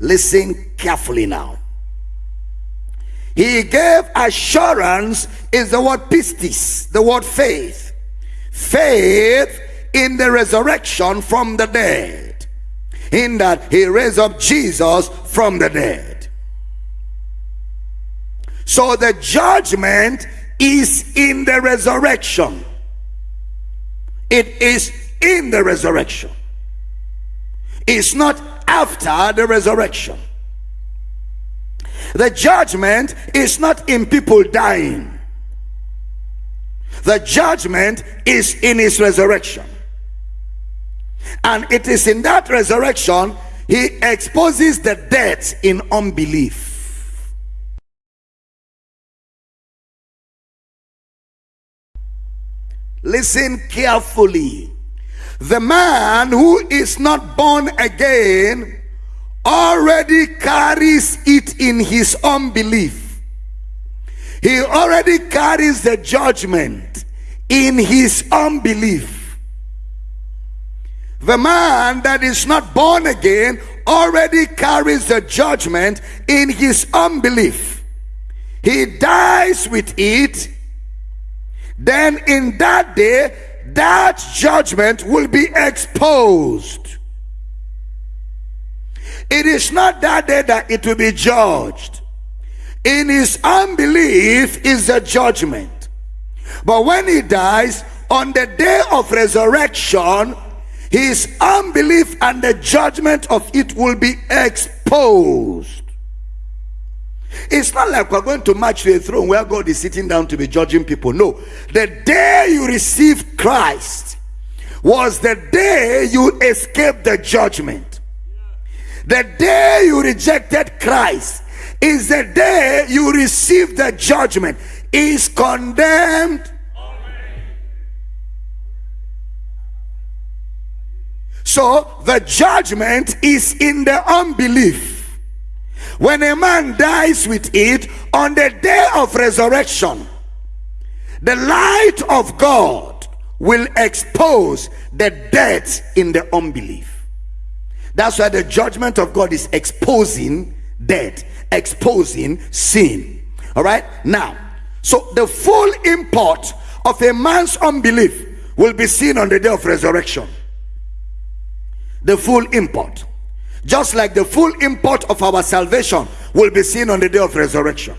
Listen carefully now. He gave assurance is the word pistis, the word faith. Faith in the resurrection from the dead. In that he raised up Jesus from the dead. So the judgment is in the resurrection. It is in the resurrection. It's not after the resurrection. The judgment is not in people dying. The judgment is in his resurrection. And it is in that resurrection he exposes the dead in unbelief. Listen carefully. The man who is not born again already carries it in his unbelief. He already carries the judgment in his unbelief. The man that is not born again already carries the judgment in his unbelief. He dies with it. Then in that day, that judgment will be exposed. It is not that day that it will be judged. In his unbelief is the judgment. But when he dies, on the day of resurrection, his unbelief and the judgment of it will be exposed. It's not like we're going to march to a throne where God is sitting down to be judging people. No. The day you received Christ was the day you escaped the judgment. The day you rejected Christ is the day you receive the judgment. Is condemned. So the judgment is in the unbelief. When a man dies with it on the day of resurrection, the light of God will expose the death in the unbelief. That's why the judgment of God is exposing death, exposing sin. All right, now, so the full import of a man's unbelief will be seen on the day of resurrection. The full import, just like the full import of our salvation will be seen on the day of resurrection.